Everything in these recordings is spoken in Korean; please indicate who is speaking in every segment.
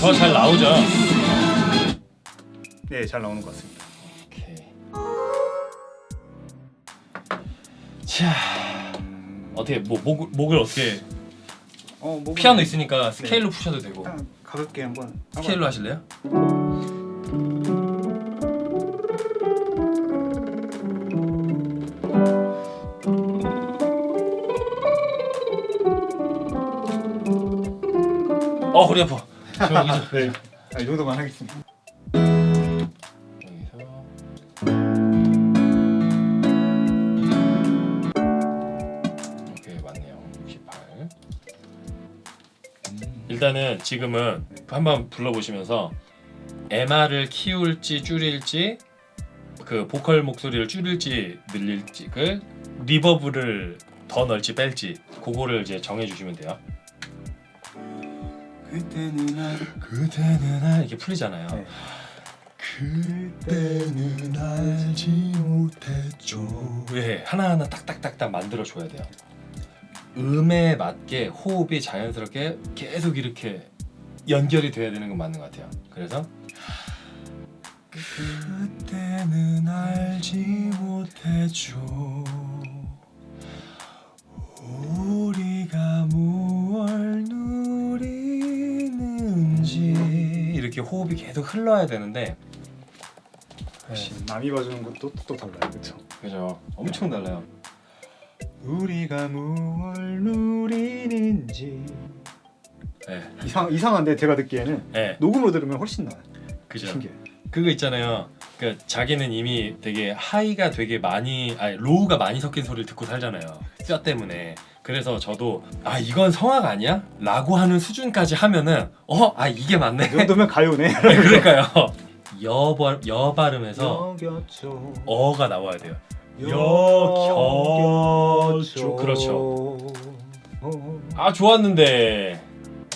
Speaker 1: 저잘 나오죠?
Speaker 2: 네, 잘 나오는 것 같습니다.
Speaker 1: 오케이. 자 어떻게 뭐 목, 목을 어떻게
Speaker 2: 어, 뭐
Speaker 1: 피아노 있으니까 스케일로 푸셔도 되고
Speaker 2: 가볍게 한번
Speaker 1: 스케일로 하실래요? 어 허리 아파. 여기서
Speaker 2: 네. 아, 이 정도만 하겠습니다.
Speaker 1: 여기서 오케이 맞네요. 68. 일단은 지금은 한번 불러보시면서 MR을 키울지 줄일지 그 보컬 목소리를 줄일지 늘릴지 그 리버브를 더 넣을지 뺄지 그거를 이제 정해주시면 돼요.
Speaker 2: 그때는 알
Speaker 1: 그대는 알 이게 풀리잖아요.
Speaker 2: 네.
Speaker 1: 그때는 알지 못했죠. 예, 하나하나 딱딱딱딱 만들어 줘야 돼요. 음에 맞게 호흡이 자연스럽게 계속 이렇게 연결이 돼야 되는 건 맞는 것 같아요. 그래서 그때는 알지 못했죠. 우리가 무얼 이렇게 호흡이 계속 흘러야 되는데.
Speaker 2: 역시 남이 봐주는 것도 또 달라요, 그렇죠?
Speaker 1: 그죠. 엄청 달라요.
Speaker 2: 우리가 무얼 누리는지.
Speaker 1: 네,
Speaker 2: 이상 이상한데 제가 듣기에는
Speaker 1: 네.
Speaker 2: 녹음으로 들으면 훨씬 나아요.
Speaker 1: 그죠.
Speaker 2: 신기해.
Speaker 1: 그거 있잖아요 그 자기는 이미 되게 하이가 되게 많이 아니 로우가 많이 섞인 소리를 듣고 살잖아요 뼈 때문에 그래서 저도 아 이건 성악 아니야? 라고 하는 수준까지 하면은 어? 아 이게 맞네
Speaker 2: 이 정도면 가요네.
Speaker 1: 네, 그러니까요 여, 발, 여 발음에서
Speaker 2: 여겼죠.
Speaker 1: 어가 나와야 돼요
Speaker 2: 여겼죠.
Speaker 1: 그렇죠.
Speaker 2: 어.
Speaker 1: 아 좋았는데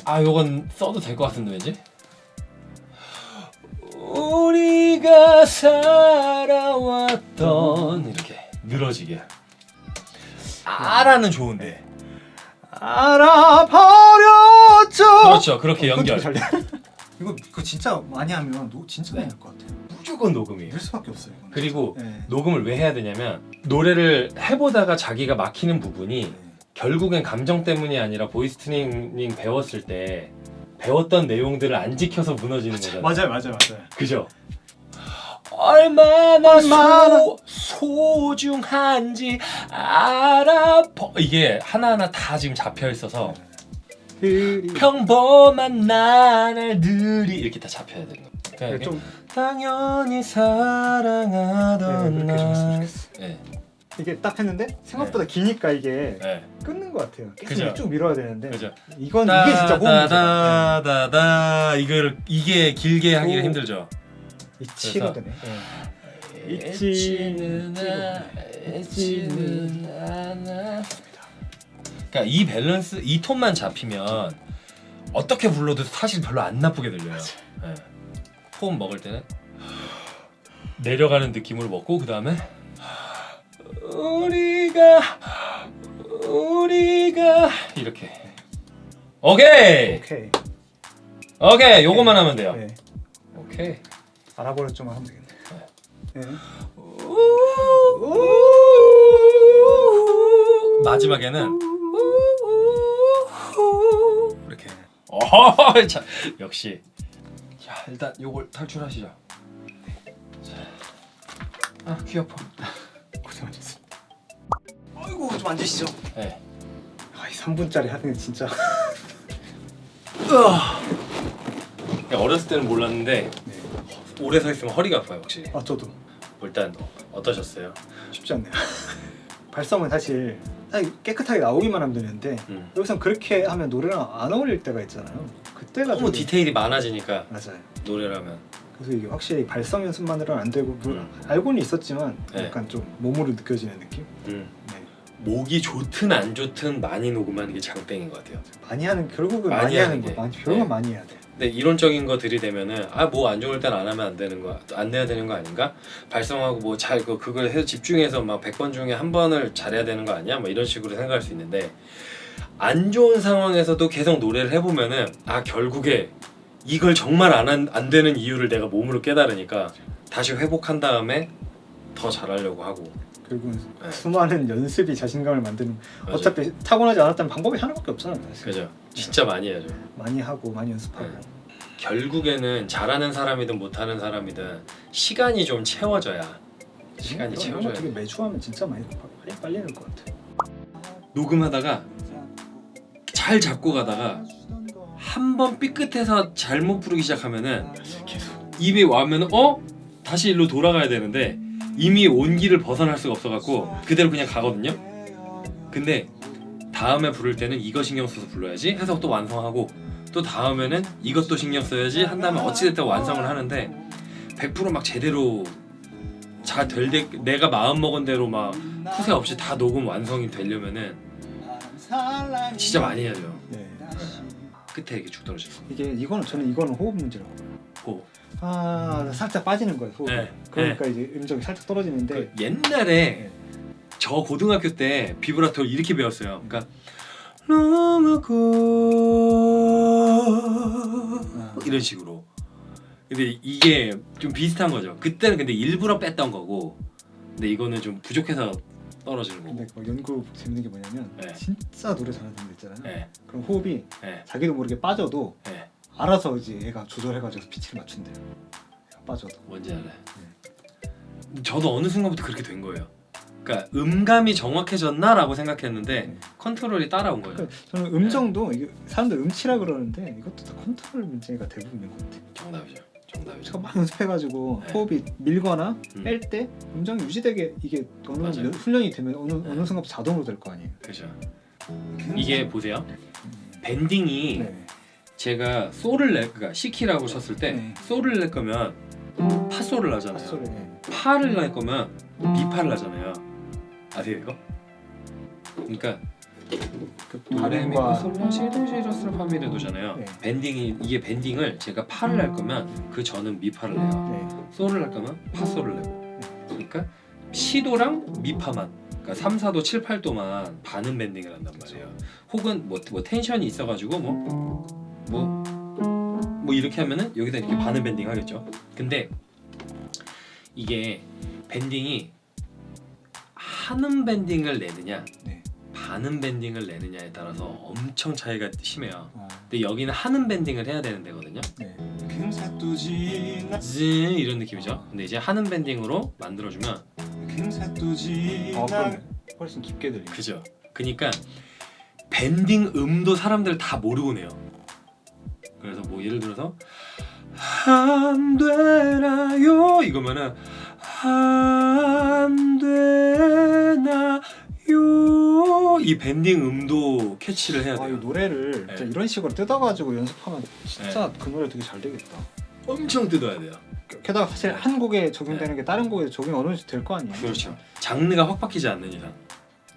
Speaker 1: 아 요건 써도 될 것 같은데 왠지 우리가 살아왔던 이렇게 늘어지게 아라는 좋은데
Speaker 2: 알아버렸죠.
Speaker 1: 그렇죠 그렇게 연결
Speaker 2: 잘 돼. 이거 그 진짜 많이 하면 노 진짜 많이 할것 같아요.
Speaker 1: 무조건 녹음이에요
Speaker 2: 될 수밖에 없어요. 이거는.
Speaker 1: 그리고
Speaker 2: 네.
Speaker 1: 녹음을 왜 해야 되냐면 노래를 해보다가 자기가 막히는 부분이 결국엔 감정 때문이 아니라 voice training 배웠을 때 배웠던 내용들을 안 지켜서 무너지는 거잖아요.
Speaker 2: 맞아요, 맞아요, 맞아요.
Speaker 1: 그죠? 얼마나,
Speaker 2: 얼마나
Speaker 1: 소, 소중한지 알아. 이게 하나하나 다 지금 잡혀 있어서 평범한 나날들이 이렇게 다 잡혀야 되는 거예요.
Speaker 2: 네,
Speaker 1: 그러니까
Speaker 2: 좀
Speaker 1: 당연히
Speaker 2: 네,
Speaker 1: 사랑하던
Speaker 2: 줬으면
Speaker 1: 날. 네,
Speaker 2: 이게 딱 했는데 생각보다 기니까 이게
Speaker 1: 네,
Speaker 2: 끊는 것 같아요. 계속
Speaker 1: 그죠.
Speaker 2: 쭉 밀어야 되는데
Speaker 1: 그죠
Speaker 2: 이건 이게 진짜 호흡 문제다.
Speaker 1: 따다다다다 이걸 이게 길게 하기가
Speaker 2: 오.
Speaker 1: 힘들죠
Speaker 2: 이 치가 되네. 네.
Speaker 1: 애지는 아, 애지는 않아 그러니까 이 밸런스 이 톤만 잡히면 어떻게 불러도 사실 별로 안 나쁘게 들려요 예. 폼 먹을 때는 내려가는 느낌으로 먹고 그 다음에 우리가 우리가 이렇게. 오케이!
Speaker 2: 오케이.
Speaker 1: 오케이 요것만 하면 돼요.
Speaker 2: 네.
Speaker 1: 오케이.
Speaker 2: 알아버렸죠만 하면 되겠네. 네.
Speaker 1: 마지막에는 이렇게. 어, 자, 역시. 자 일단 요걸 탈출하시죠. 아 귀아파
Speaker 2: 앉으시죠.
Speaker 1: 네.
Speaker 2: 아, 이 3분짜리 하는 게 진짜.
Speaker 1: 어렸을 때는 몰랐는데
Speaker 2: 네.
Speaker 1: 오래 서 있으면 허리가 아파요 확실히
Speaker 2: 아 저도
Speaker 1: 일단 어떠셨어요?
Speaker 2: 쉽지 않네요. 발성은 사실 딱 깨끗하게 나오기만 하면 되는데
Speaker 1: 음.
Speaker 2: 여기선 그렇게 하면 노래랑 안 어울릴 때가 있잖아요. 그때가
Speaker 1: 너무
Speaker 2: 좀-
Speaker 1: 디테일이 많아지니까
Speaker 2: 맞아요.
Speaker 1: 노래라면
Speaker 2: 그래서 이게 확실히 발성 연습만으로는 안 되고 물
Speaker 1: 음.
Speaker 2: 알고는 있었지만
Speaker 1: 네.
Speaker 2: 약간 좀 몸으로 느껴지는 느낌.
Speaker 1: 음.
Speaker 2: 네.
Speaker 1: 목이 좋든 안 좋든 많이 녹음하는 게 장땡인 것 같아요
Speaker 2: 많이 하는 결국은
Speaker 1: 많이
Speaker 2: 많이, 하는
Speaker 1: 게.
Speaker 2: 거 많이 별건
Speaker 1: 네.
Speaker 2: 많이 해야 돼.
Speaker 1: 근데 이론적인 거 들이대면은 아 뭐 안 좋을 땐 안 하면 안 되는 거안 해야 되는 거 아닌가? 발성하고 뭐 잘 그 그걸 해 집중해서 막 100번 중에 한 번을 잘해야 되는 거 아니야? 뭐 이런 식으로 생각할 수 있는데 안 좋은 상황에서도 계속 노래를 해 보면은 아 결국에 이걸 정말 안, 한- 안 되는 이유를 내가 몸으로 깨달으니까 다시 회복한 다음에 더 잘하려고 하고
Speaker 2: 결국은
Speaker 1: 네.
Speaker 2: 수많은 연습이 자신감을 만드는
Speaker 1: 맞아요.
Speaker 2: 어차피 타고나지 않았다면 방법이 하나밖에 없잖아 사실.
Speaker 1: 그죠 진짜 많이 해야죠
Speaker 2: 많이 하고 많이 연습하고
Speaker 1: 네. 결국에는 잘하는 사람이든 못하는 사람이든 시간이 좀 채워져야 시간이
Speaker 2: 이런 거
Speaker 1: 채워져야
Speaker 2: 되게
Speaker 1: 돼
Speaker 2: 매주 하면 진짜 많이 빨리 빨리 될것 같아.
Speaker 1: 녹음하다가 잘 잡고 가다가 한 번 삐끗해서 잘못 부르기 시작하면은 입이 와면은 어 다시 일로 돌아가야 되는데 이미 온기를 벗어날 수가 없어갖고 그대로 그냥 가거든요. 근데 다음에 부를 때는 이거 신경 써서 불러야지 해서 또 완성하고 또 다음에는 이것도 신경 써야지 한 다음에 어찌됐든 완성을 하는데 100%막 제대로 잘 될 때 내가 마음 먹은 대로 막 푸세 없이 다 녹음 완성이 되려면은 진짜 많이 해야죠.
Speaker 2: 네.
Speaker 1: 끝에 이게 죽 떨어졌어.
Speaker 2: 이게 이거는 저는 이거는 호흡 문제라고. 봐요.
Speaker 1: 고.
Speaker 2: 아 살짝 빠지는 거예요 호흡.
Speaker 1: 네.
Speaker 2: 그러니까 이제 음정이 살짝 떨어지는데
Speaker 1: 그 옛날에 저 고등학교 때 비브라토를 이렇게 배웠어요. 그러니까
Speaker 2: 아,
Speaker 1: 이런 식으로. 근데 이게 좀 비슷한 거죠. 그때는 근데 일부러 뺐던 거고, 근데 이거는 좀 부족해서 떨어지는 거고.
Speaker 2: 근데 뭐 연구 재밌는 게 뭐냐면
Speaker 1: 네.
Speaker 2: 진짜 노래 잘하는 사람 있잖아요.
Speaker 1: 네,
Speaker 2: 그럼 호흡이
Speaker 1: 네,
Speaker 2: 자기도 모르게 빠져도
Speaker 1: 네.
Speaker 2: 알아서 이제 얘가 조절해가지고 피치를 맞춘대요. 빠져도.
Speaker 1: 뭔지 알아요. 저도 어느 순간부터 그렇게 된 거예요. 그러니까 음감이 정확해졌나라고 생각했는데
Speaker 2: 네.
Speaker 1: 컨트롤이 따라온 거예요.
Speaker 2: 그러니까 저는 음정도 이게 사람들 음치라 그러는데 이것도 다 컨트롤 문제가 대부분인 것 같아요.
Speaker 1: 정답이죠. 정답이죠.
Speaker 2: 제가 막 연습해가지고
Speaker 1: 네.
Speaker 2: 호흡이 밀거나
Speaker 1: 음.
Speaker 2: 뺄때 음정이 유지되게 이게 어느
Speaker 1: 맞아요.
Speaker 2: 훈련이 되면 어느
Speaker 1: 네.
Speaker 2: 어느 순간부터 자동으로 될 거 아니에요.
Speaker 1: 그죠. 이게 보세요. bending이
Speaker 2: 네.
Speaker 1: 제가 솔을 낼 그러니까 C 키라고 쳤을 때
Speaker 2: 네.
Speaker 1: 솔을 낼 거면 파소를 하잖아요.
Speaker 2: 핫소리. 네.
Speaker 1: 파를 낼 거면 미파를 하잖아요. 아세요 이거? 그러니까
Speaker 2: 그
Speaker 1: 도레미파
Speaker 2: 발음과
Speaker 1: 솔라 시 도시도스라 파미레도잖아요.
Speaker 2: 네.
Speaker 1: 밴딩이 이게 밴딩을 제가 파를 낼 거면 그 저는 미파를 내요.
Speaker 2: 네.
Speaker 1: 소를 낼 거면 파소를 내고. 그러니까 시도랑 미파만. 그러니까 3, 4도, 7, 8도만 반음 밴딩을 한단 말이에요. 혹은 뭐, 뭐 텐션이 있어가지고 뭐 뭐, 뭐 이렇게 하면은 여기다 이렇게 반음 밴딩 하겠죠. 근데 이게 밴딩이 하는 밴딩을 내느냐
Speaker 2: 네.
Speaker 1: 반음 밴딩을 내느냐에 따라서 엄청 차이가 심해요.
Speaker 2: 어,
Speaker 1: 근데 여기는 하는 밴딩을 해야 되는 데거든요.
Speaker 2: 네.
Speaker 1: 즈 이런 느낌이죠. 근데 이제 하는 밴딩으로 만들어주면
Speaker 2: 어, 훨씬 깊게 들리.
Speaker 1: 그죠. 그니까 밴딩 음도 사람들 다 모르고 내요. 그래서 뭐 예를 들어서 안 되나요 이거면은 안 되나요 이 밴딩 음도 캐치를 해야
Speaker 2: 아, 이
Speaker 1: 돼요.
Speaker 2: 노래를
Speaker 1: 네.
Speaker 2: 이런 식으로 뜯어가지고 연습하면 진짜 그 노래 되게 잘 되겠다.
Speaker 1: 엄청 뜯어야 돼요.
Speaker 2: 게다가 사실 한 곡에 적용되는 게 다른 곡에 적용 어느 정도 될 거 아니에요.
Speaker 1: 그렇죠. 장르가 확 바뀌지 않는 이상.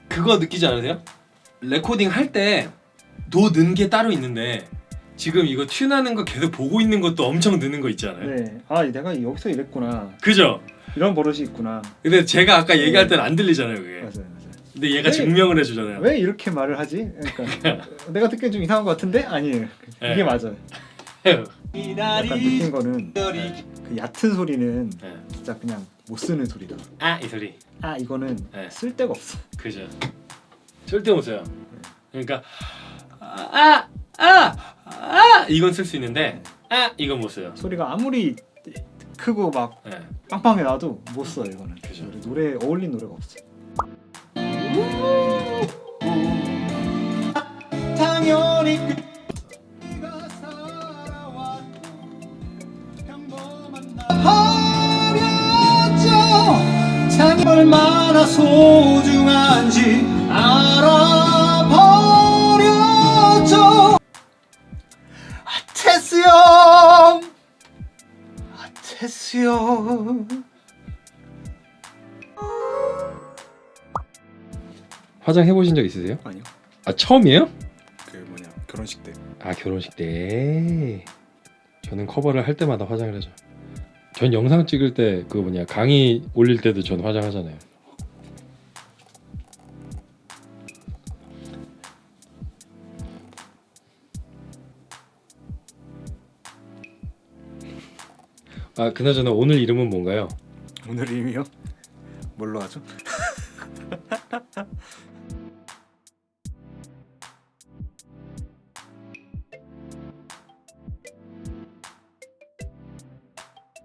Speaker 1: 그거 느끼지 않으세요? 레코딩 할 때도 느는 게 따로 있는데 지금 이거 tune하는 거 계속 보고 있는 것도 엄청 느는 거 있잖아요.
Speaker 2: 네. 아, 내가 여기서 이랬구나.
Speaker 1: 그죠?
Speaker 2: 이런 버릇이 있구나.
Speaker 1: 근데 제가 아까 얘기할 때는 안 들리잖아요, 그게.
Speaker 2: 맞아요, 맞아요.
Speaker 1: 근데 얘가
Speaker 2: 왜-
Speaker 1: 증명을 해주잖아요.
Speaker 2: 왜 이렇게 말을 하지? 그러니까 내가 듣기엔 좀 이상한 것 같은데 아니에요.
Speaker 1: 네.
Speaker 2: 이게 맞아요. 약간 느낀 거는 그 얕은 소리는
Speaker 1: 네.
Speaker 2: 진짜 그냥 못 쓰는 소리다.
Speaker 1: 아, 이 소리.
Speaker 2: 아 이거는
Speaker 1: 네.
Speaker 2: 쓸 데가 없어.
Speaker 1: 그죠. 절대 못 써요. 그러니까 아, 아, 아 이건 쓸 수 있는데 아 이건 못 써요.
Speaker 2: 소리가 아무리 크고 막
Speaker 1: 네.
Speaker 2: 빵빵해 놔도 못써 이거는.
Speaker 1: 그죠.
Speaker 2: 노래 어울린 노래가 없어. 당연히 장 얼마나 소중한지 알아 아테스 형 아테스 형
Speaker 1: 화장 해보신 적 있으세요?
Speaker 2: 아니요
Speaker 1: 아 처음이에요?
Speaker 2: 그 뭐냐 결혼식
Speaker 1: 때아 결혼식 때 저는 커버를 할 때마다 화장을 하죠. 전 영상 찍을 때 그 뭐냐 강의 올릴 때도 전 화장하잖아요. 아 그나저나 오늘 이름은 뭔가요?
Speaker 2: 오늘 이미요? 뭘로 하죠?